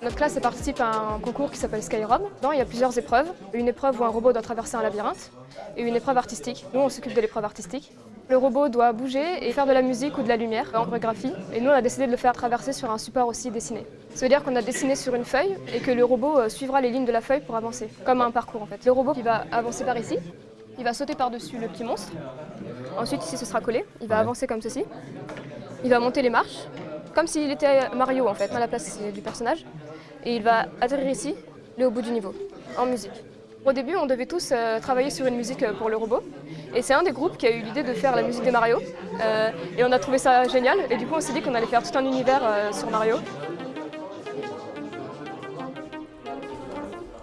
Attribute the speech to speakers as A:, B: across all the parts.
A: Notre classe participe à un concours qui s'appelle Skyrom. Il y a plusieurs épreuves. Une épreuve où un robot doit traverser un labyrinthe et une épreuve artistique. Nous, on s'occupe de l'épreuve artistique. Le robot doit bouger et faire de la musique ou de la lumière en chorégraphie. Et nous, on a décidé de le faire traverser sur un support aussi dessiné. Ça veut dire qu'on a dessiné sur une feuille et que le robot euh, suivra les lignes de la feuille pour avancer, comme un parcours en fait. Le robot, il va avancer par ici, il va sauter par-dessus le petit monstre. Ensuite, ici, ce sera collé. Il va avancer comme ceci. Il va monter les marches, comme s'il était Mario en fait, à la place du personnage. Et il va atterrir ici, le au bout du niveau, en musique. Au début, on devait tous euh, travailler sur une musique euh, pour le robot. Et c'est un des groupes qui a eu l'idée de faire la musique de Mario. Euh, et on a trouvé ça génial. Et du coup, on s'est dit qu'on allait faire tout un univers sur Mario.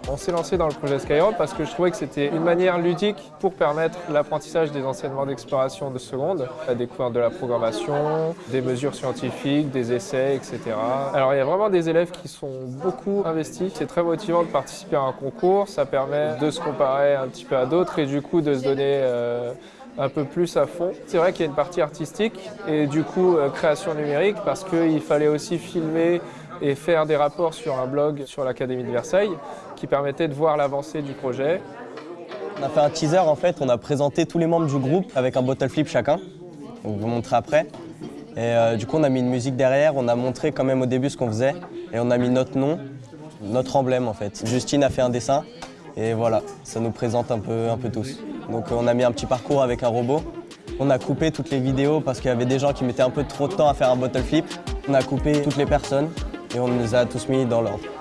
B: On s'est lancé dans le projet Skyrim parce que je trouvais que c'était une manière ludique pour permettre l'apprentissage des enseignements d'exploration de seconde, la découverte de la programmation, des mesures scientifiques, des essais, etc. Alors il y a vraiment des élèves qui sont beaucoup investis. C'est très motivant de participer à un concours, ça permet de se comparer un petit peu à d'autres et du coup de se donner euh, un peu plus à fond. C'est vrai qu'il y a une partie artistique et du coup euh, création numérique parce qu'il fallait aussi filmer et faire des rapports sur un blog sur l'Académie de Versailles qui permettait de voir l'avancée du projet.
C: On a fait un teaser en fait, on a présenté tous les membres du groupe avec un bottle flip chacun. On vous montrer après. Et euh, du coup on a mis une musique derrière, on a montré quand même au début ce qu'on faisait et on a mis notre nom, notre emblème en fait. Justine a fait un dessin et voilà, ça nous présente un peu, un peu tous. Donc on a mis un petit parcours avec un robot. On a coupé toutes les vidéos parce qu'il y avait des gens qui mettaient un peu trop de temps à faire un bottle flip. On a coupé toutes les personnes et on les a tous mis dans l'ordre.